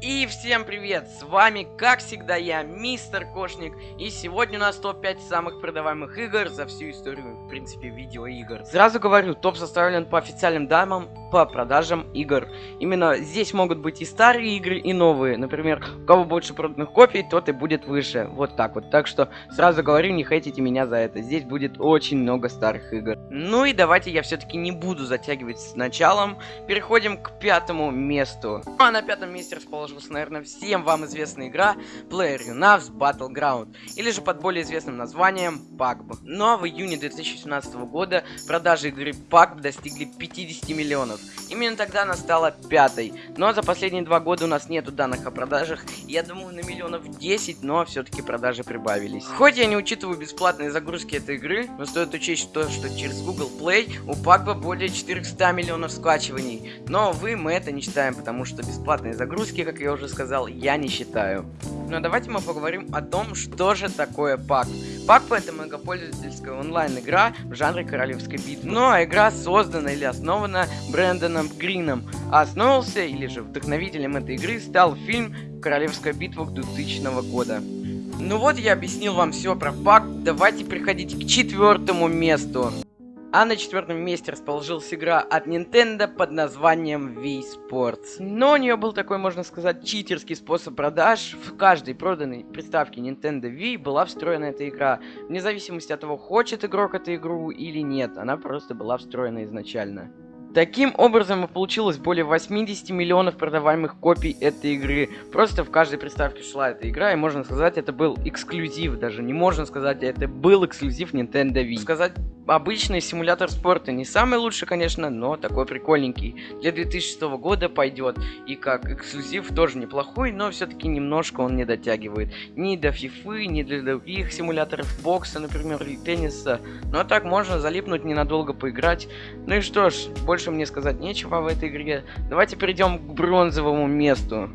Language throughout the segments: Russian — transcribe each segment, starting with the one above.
И всем привет, с вами, как всегда, я, Мистер Кошник, и сегодня у нас топ-5 самых продаваемых игр за всю историю, в принципе, видеоигр. Сразу говорю, топ составлен по официальным данным по продажам игр. Именно здесь могут быть и старые игры, и новые. Например, у кого больше проданных копий, тот и будет выше. Вот так вот. Так что сразу говорю, не хейтите меня за это. Здесь будет очень много старых игр. Ну и давайте я все-таки не буду затягивать с началом. Переходим к пятому месту. А на пятом месте расположился, наверное, всем вам известная игра PlayerUnknown's Battleground. Или же под более известным названием PUBG. Но в июне 2017 года продажи игры PUBG достигли 50 миллионов. Именно тогда она стала пятой. Но за последние два года у нас нету данных о продажах. Я думаю, на миллионов 10, но все-таки продажи прибавились. Хоть я не учитываю бесплатные загрузки этой игры, но стоит учесть то, что через Google Play у Пакба более 400 миллионов скачиваний. Но вы мы это не считаем, потому что бесплатные загрузки, как я уже сказал, я не считаю. Но давайте мы поговорим о том, что же такое пак. Пак это многопользовательская онлайн-игра в жанре королевской битвы. Ну а игра создана или основана Брэндоном Грином, а основался или же вдохновителем этой игры стал фильм «Королевская битва» 2000 года. Ну вот я объяснил вам все про пак, давайте приходите к четвертому месту. А на четвертом месте расположилась игра от Nintendo под названием Wii Sports. Но у нее был такой, можно сказать, читерский способ продаж. В каждой проданной приставке Nintendo Wii была встроена эта игра. Вне зависимости от того, хочет игрок эту игру или нет, она просто была встроена изначально. Таким образом, и получилось более 80 миллионов продаваемых копий этой игры. Просто в каждой приставке шла эта игра, и можно сказать, это был эксклюзив. Даже не можно сказать, это был эксклюзив Nintendo Wii. Сказать обычный симулятор спорта. Не самый лучший, конечно, но такой прикольненький. Для 2006 года пойдет. И как эксклюзив тоже неплохой, но все-таки немножко он не дотягивает. Ни до FIFA, ни для других симуляторов бокса, например, или тенниса. Но так можно залипнуть ненадолго поиграть. Ну и что ж, больше мне сказать нечего в этой игре. Давайте перейдем к бронзовому месту.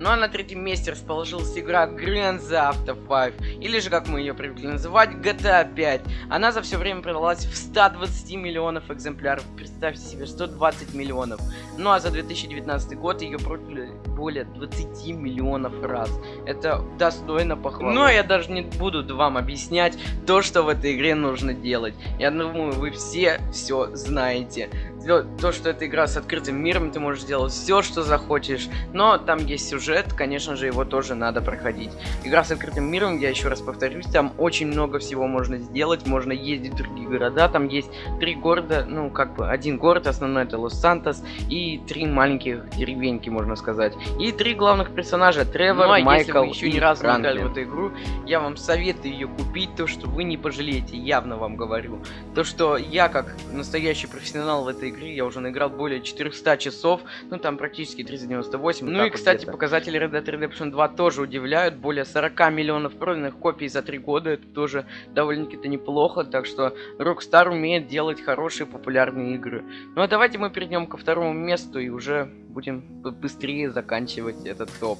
Ну а на третьем месте расположилась игра Grand Theft Auto 5, или же, как мы ее привыкли называть, GTA 5. Она за все время продалась в 120 миллионов экземпляров, представьте себе, 120 миллионов. Ну а за 2019 год ее продали более 20 миллионов раз. Это достойно похвалы. Но я даже не буду вам объяснять то, что в этой игре нужно делать. Я думаю, вы все все знаете то, что это игра с открытым миром, ты можешь делать все, что захочешь, но там есть сюжет, конечно же, его тоже надо проходить. Игра с открытым миром, я еще раз повторюсь, там очень много всего можно сделать, можно ездить в другие города, там есть три города, ну, как бы, один город, основной это Лос-Сантос, и три маленьких деревеньки, можно сказать. И три главных персонажа, Тревор, ну, а Майкл если вы еще ни разу не играли в эту игру, я вам советую ее купить, то, что вы не пожалеете, явно вам говорю. То, что я, как настоящий профессионал в этой игры я уже наиграл более 400 часов, ну там практически 398. Ну и, кстати, показатели Red Dead Redemption 2 тоже удивляют, более 40 миллионов проданных копий за 3 года, это тоже довольно-таки неплохо, так что Rockstar умеет делать хорошие популярные игры. Ну а давайте мы перейдем ко второму месту и уже будем быстрее заканчивать этот топ.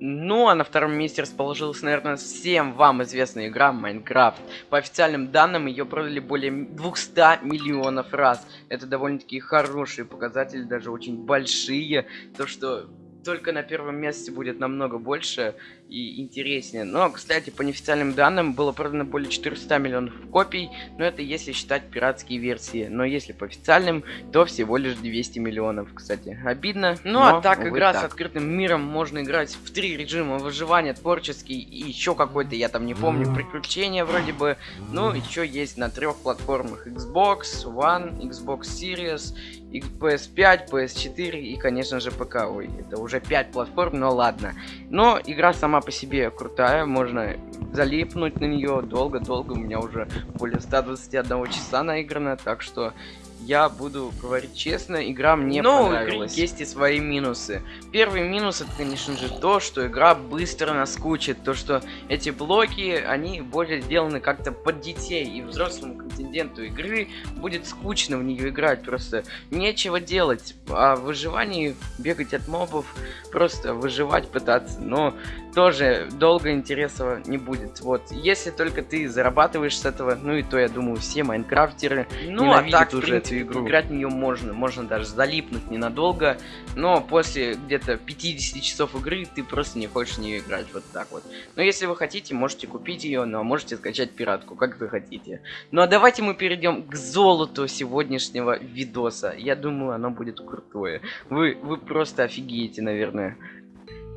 Ну, а на втором месте расположилась, наверное, всем вам известная игра Майнкрафт. По официальным данным, ее продали более 200 миллионов раз. Это довольно-таки хорошие показатели, даже очень большие. То, что только на первом месте будет намного больше и интереснее. Но, кстати, по неофициальным данным было продано более 400 миллионов копий, но это если считать пиратские версии. Но если по официальным, то всего лишь 200 миллионов, кстати. Обидно. Ну а так, игра так. с открытым миром, можно играть в три режима выживания, творческий и еще какой-то, я там не помню, приключения вроде бы. Ну, еще есть на трех платформах Xbox One, Xbox Series, PS5, PS4 и, конечно же, ПК. Ой, это уже 5 платформ, но ладно. Но игра сама по себе крутая, можно залипнуть на нее долго-долго, у меня уже более 121 часа наиграно, так что я буду говорить честно, игра мне Но понравилась. Но есть и свои минусы. Первый минус это, конечно же, то, что игра быстро наскучит. То, что эти блоки, они более сделаны как-то под детей. И взрослому контингенту игры будет скучно в нее играть. Просто нечего делать. А в выживании бегать от мобов, просто выживать пытаться. Но тоже долго интереса не будет. Вот, если только ты зарабатываешь с этого, ну и то, я думаю, все майнкрафтеры ну, а так, уже в принципе, игру. Играть в нее можно, можно даже залипнуть ненадолго, но после где-то 50 часов игры ты просто не хочешь в нее играть, вот так вот. Но если вы хотите, можете купить ее, но можете скачать пиратку, как вы хотите. Ну а давайте мы перейдем к золоту сегодняшнего видоса. Я думаю, оно будет крутое. Вы, вы просто офигеете, наверное.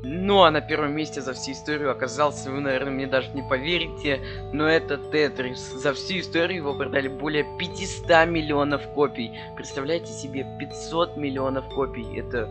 Ну, а на первом месте за всю историю оказался, вы, наверное, мне даже не поверите, но это Тетрис. За всю историю его продали более 500 миллионов копий. Представляете себе, 500 миллионов копий. Это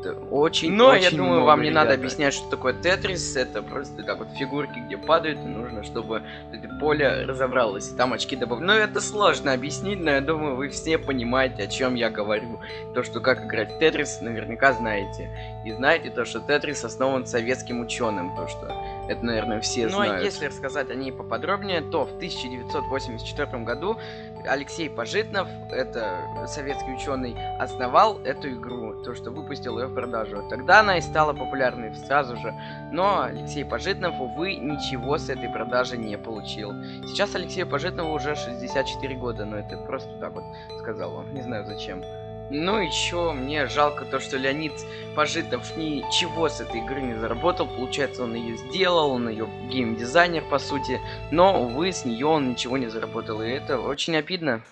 это очень, Но очень я думаю, много, вам не ребята. надо объяснять, что такое Тетрис. Это просто так вот фигурки, где падают, и нужно, чтобы это поле разобралось, и там очки добавлены. Но это сложно объяснить, но я думаю, вы все понимаете, о чем я говорю. То, что как играть в Тетрис, наверняка знаете. И знаете то, что Тетрис основан советским ученым, то, что это, наверное, все ну, знают. Ну, а если рассказать о ней поподробнее, то в 1984 году Алексей Пожитнов, это советский ученый, основал эту игру, то, что выпустил ее в продажу. Тогда она и стала популярной сразу же, но Алексей Пожитнов, увы, ничего с этой продажи не получил. Сейчас Алексею Пожитнову уже 64 года, но это просто так вот сказал вам, не знаю зачем. Ну еще мне жалко то, что Леонид Пожитов ничего с этой игры не заработал. Получается, он ее сделал, он ее геймдизайнер, по сути. Но, увы, с нее он ничего не заработал. И это очень обидно.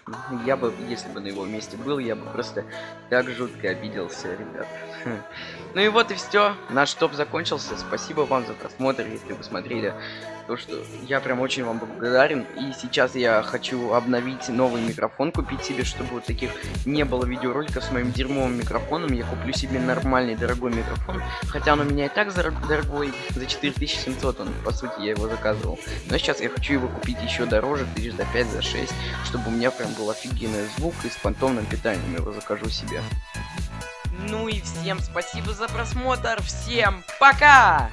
Я бы, если бы на его месте был, я бы просто так жутко обиделся, ребят. Ну и вот и все. Наш топ закончился. Спасибо вам за просмотр, если вы смотрели то, что я прям очень вам благодарен. И сейчас я хочу обновить новый микрофон, купить себе, чтобы вот таких не было видеороликов с моим дерьмовым микрофоном. Я куплю себе нормальный дорогой микрофон. Хотя он у меня и так дорогой, за 4700 он, по сути, я его заказывал. Но сейчас я хочу его купить еще дороже, тысяч за 5, за 6, чтобы у меня прям был офигенный звук и с фантомным питанием его закажу себе. Ну и всем спасибо за просмотр, всем пока!